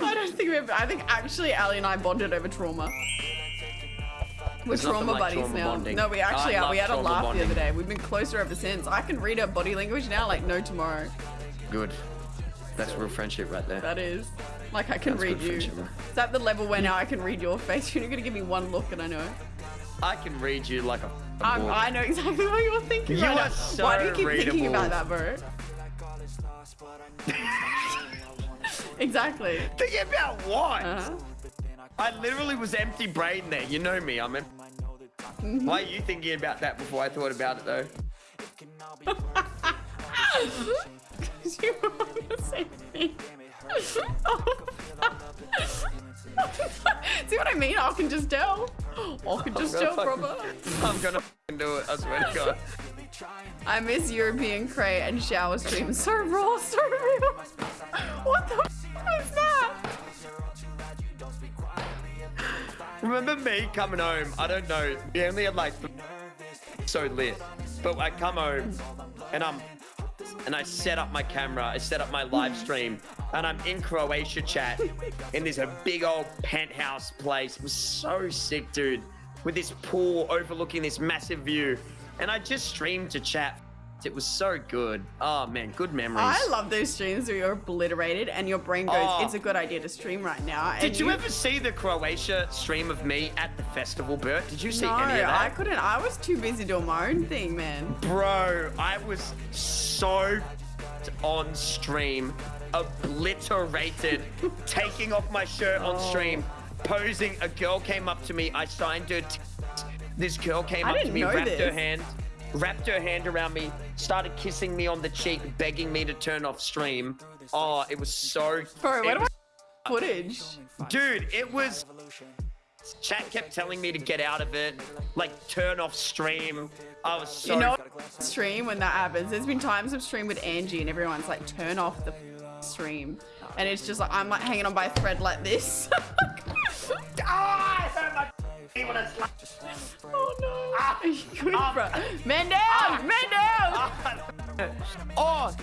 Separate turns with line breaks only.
I don't think we've. I think actually Ali and I bonded over trauma. We're
There's
trauma
like
buddies
trauma
now.
bonding.
No, we actually
I
are. We had a laugh the other day. We've been closer ever since. I can read her body language now like no tomorrow.
Good. That's real friendship right there.
That is. Like I can
That's
read you.
friendship, man.
It's at the level where now I can read your face. You're gonna give me one look and I know.
I can read you like a.
I'm. I know exactly what you're thinking
You
right
are so
Why do you keep thinking about that, bro? exactly.
Thinking about what?
Uh-huh.
I literally was empty brain there. You know me. I'm. Em- Why are you thinking about that before I thought about it though?
Because you were on the same thing. See what I mean? I can just tell. I can just tell, brother.
I'm gonna do it. I swear to God.
I miss European cray and shower streams. So raw, so real. What the
Remember me coming home? I don't know. We only had like so lit, but I come home and I'm and I set up my camera. I set up my live stream, and I'm in Croatia chat in this a big old penthouse place. It was so sick, dude, with this pool overlooking this massive view, and I just streamed to chat. It was so good. Oh man, good memories.
I love those streams where you're obliterated and your brain goes,
Oh.
it's a good idea to stream right now.
Did you ever see the Croatia stream of me at the festival, Bert? Did you see
No,
any of that?
I couldn't. I was too busy doing my own thing, man.
Bro, I was so on stream, obliterated, taking off my shirt on stream, posing. A girl came up to me. I signed her. This girl came
I
up to me, wrapped her hand, wrapped her hand around me, started kissing me on the cheek, begging me to turn off stream. Oh, it was so.
Bro, where do I footage?
Dude, it was. Chat kept telling me to get out of it, like turn off stream. I was so.
You know, stream when that happens. There's been times I've streamed with Angie and everyone's like, turn off the stream. And it's just like, I'm like hanging on by a thread like this.
Ah, I hurt my when I slapped.
oh no. Are you good,
Ah.
bro? Man down!
Ah.
Man down!
Oh,